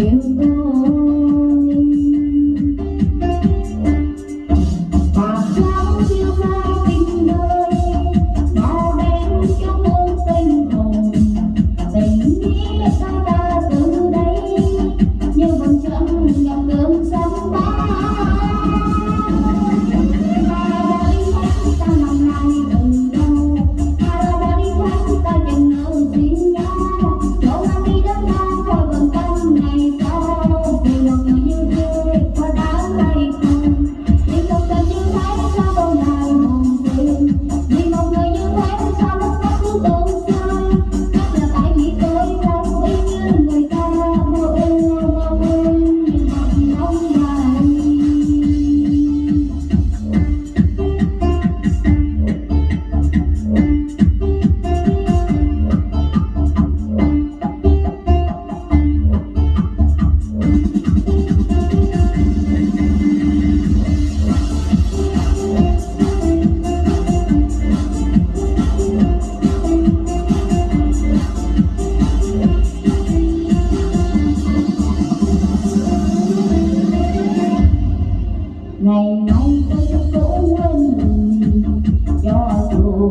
in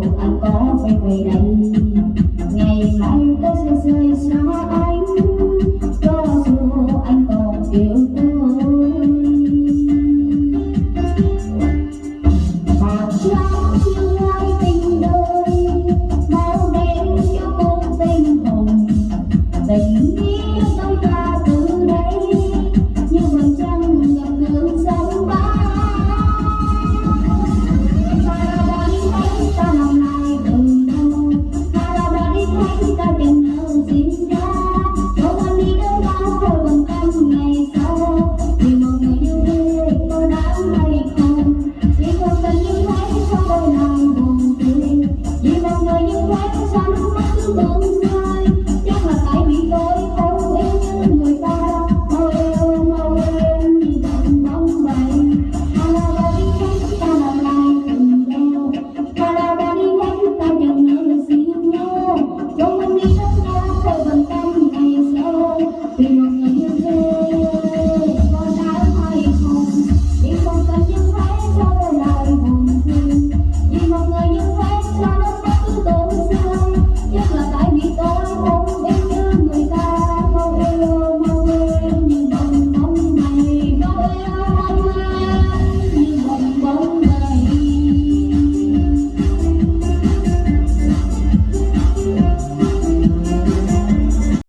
thật anh có phải về đây? Ngày mai tôi sẽ rời xa anh. Cho dù anh còn yêu tôi. Bao trăng chưa ai tình đôi bao đêm chưa cũng tình hồng. Tình ta tình hao riêng